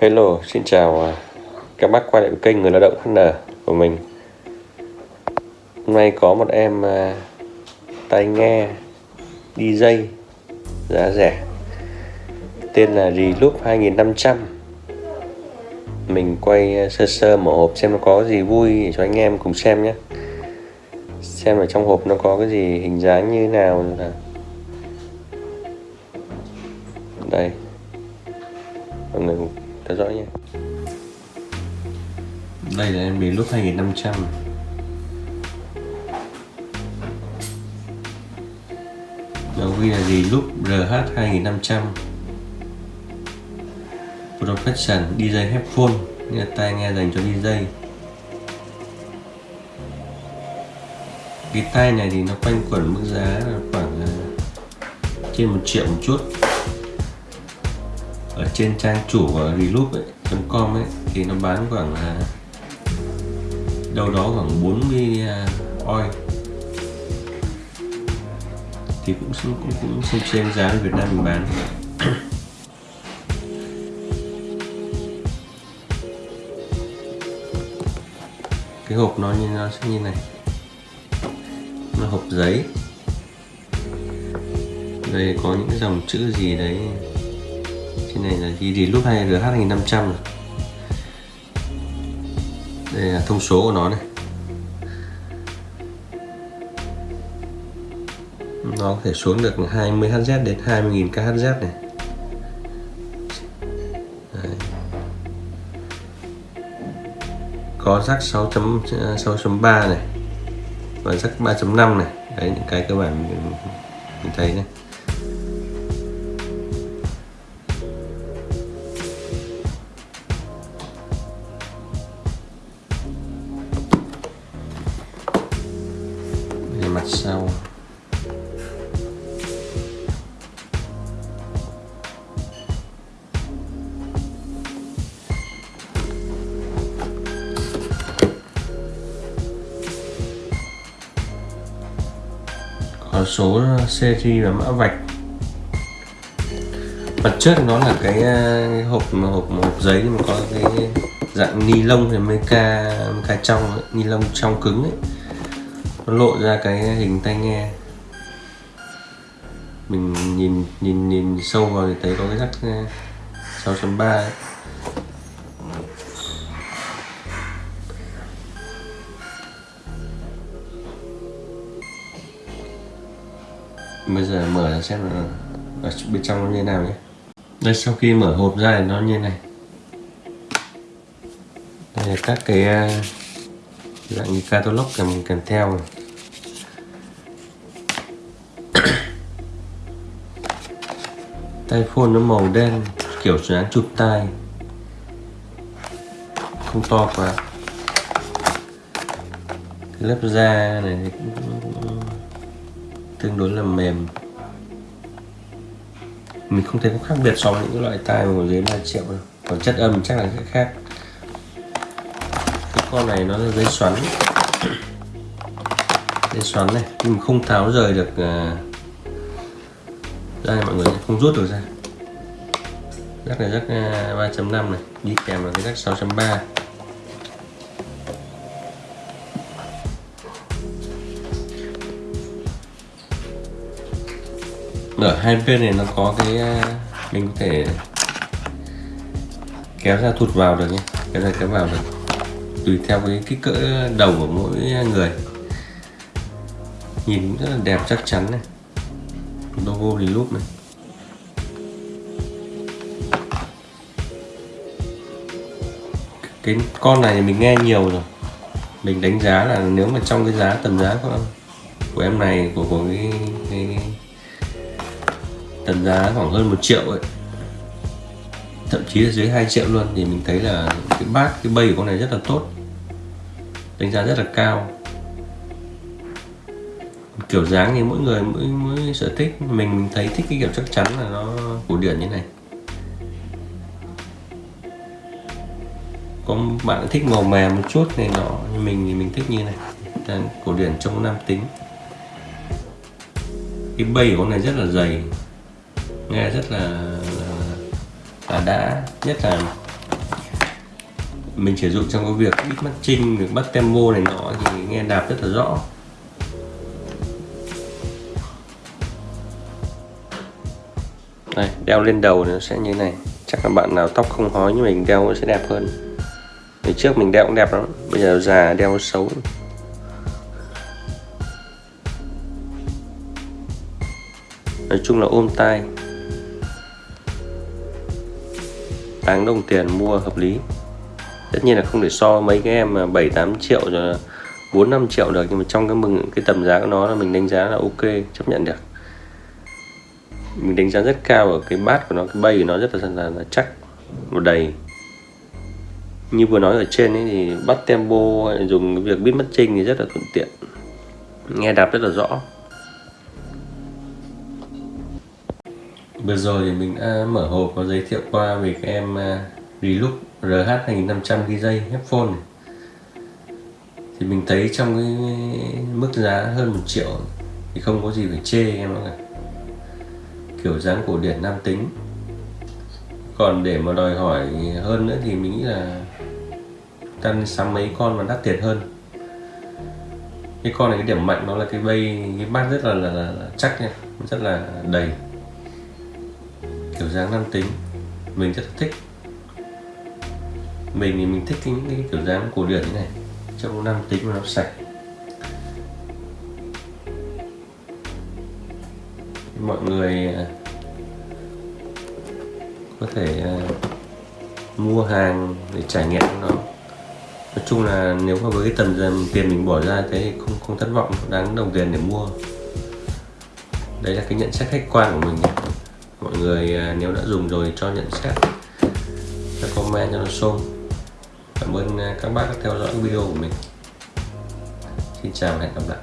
Hello, xin chào à, các bác quay lại kênh Người Lao động HN của mình. Hôm nay có một em à, tai nghe DJ giá rẻ. Tên là Reloop 2500 Mình quay à, sơ sơ mở hộp xem nó có gì vui để cho anh em cùng xem nhé. Xem ở trong hộp nó có cái gì hình dáng như thế nào là Đây. Mọi người theo dõi nhé đây là em bị lúc 2500 Nó ghi là gì? Lúc RH 2500 Profession DJ headphone. Nghĩa là tai nghe dành cho DJ Cái tai này thì nó quanh quẩn mức giá là khoảng à, trên một triệu một chút trên trang chủ của reloop.com ấy, thì nó bán khoảng đâu đó khoảng 40 à, oi thì cũng cũng cũng xem xem giá ở Việt Nam mình bán. Cái hộp nó như nó sẽ như này. Nó hộp giấy. Đây có những dòng chữ gì đấy? Trên này là ghi gì lúc hay RH 2500 này. đây là thông số của nó này nó có thể xuống được 20 Hz đến 20.000 kHz này Đấy. có rắc 6.6.3 này và rắc 3.5 này đấy những cái cơ bản mình, mình thấy này sau có số uh, seri và mã vạch. Mặt trước nó là cái, uh, cái hộp hộp hộp giấy nhưng mà có cái dạng ni lông thì mới ca ca trong ni lông trong cứng ấy nó lộ ra cái hình tai nghe. Mình nhìn nhìn nhìn sâu vào thì thấy có cái rắc ờ, 6.3 bây giờ mở ra xem là ở bên trong nó như thế nào nhé. Đây, sau khi mở hộp ra thì nó như này. Đây là các cái ờ, dạng như catalog kèm kèm theo này. tay phone nó màu đen, kiểu dáng chụp tay không to quá. Cái lớp da này thì cũng tương đối là mềm. Mình không thấy có khác biệt so với những loại tai mà dưới 3 triệu đâu. Còn chất âm chắc là sẽ khác cái con này nó là dây xoắn. Dây xoắn này nhưng mà không tháo rời được uh, ra mọi người không rút được ra. Rắc này rắc 3.5 à, này đi kèm là cái rắc 6.3 ở hai bên này nó có cái à, mình có thể kéo ra thụt vào được nhé kéo ra kéo vào được tùy theo cái kích cỡ đầu của mỗi người. Nhìn rất là đẹp chắc chắn này. Logo thì lúc này. Cái con này mình nghe nhiều rồi. Mình đánh giá là nếu mà trong cái giá tầm giá của, của em này của của cái, cái tầm giá khoảng hơn một triệu ấy thậm chí là dưới 2 triệu luôn, thì mình thấy là cái bát, cái bay của con này rất là tốt, đánh giá rất là cao. Kiểu dáng thì mỗi người mỗi mỗi sở thích, mình mình thấy thích cái kiểu chắc chắn là nó cổ điển như này. Có bạn thích màu mè một chút này nọ, nhưng mình thì mình thích như này, Đang cổ điển trong nam tính. Cái bay của con này rất là dày, nghe rất là là đã nhất là mình sử dụng trong cái việc bít mắt trinh việc bắt tempo này nọ thì nghe đạp rất là rõ. Đây, đeo lên đầu nó sẽ như này. Chắc là bạn nào tóc không hói như mình, đeo sẽ đẹp hơn. Ngày trước mình đeo cũng đẹp lắm, bây giờ già đeo xấu. Nói chung là ôm tai. Đáng đồng tiền mua hợp lý. Tất nhiên là không thể so mấy cái em mà 7 8 triệu rồi 4 5 triệu được nhưng mà trong cái mừng cái tầm giá của nó là mình đánh giá là ok chấp nhận được. Mình đánh giá rất cao ở cái bát của nó cái bay của nó rất là, là, là chắc và đầy. Như vừa nói ở trên ấy thì bắt tempo dùng cái việc biết mất trinh thì rất là thuận tiện. Nghe đạp rất là rõ. Vừa rồi thì mình đã mở hộp và giới thiệu qua về cái em à, Relook RH 2500 DJ headphone này. thì mình thấy trong cái mức giá hơn một triệu thì không có gì phải chê em ạ. Kiểu dáng cổ điển nam tính. Còn để mà đòi hỏi hơn nữa thì mình nghĩ là tăng sắm mấy con mà đắt tiền hơn. Cái con này cái điểm mạnh nó là cái bay cái bát rất là, là, là, là chắc nha. Rất là đầy kiểu dáng nam tính. Mình rất thích. Mình thì mình thích những cái kiểu dáng cổ điển như này trong nam tính mà nó sạch. Mọi người à, có thể à, mua hàng để trải nghiệm nó. Nói chung là nếu mà với cái tầm tiền mình bỏ ra thế thì không không thất vọng đáng đồng tiền để mua. Đấy là cái nhận xét khách quan của mình mọi người à, nếu đã dùng rồi cho nhận xét cho comment cho nó xôm cảm ơn à, các bác đã theo dõi video của mình. Xin chào và hẹn gặp lại.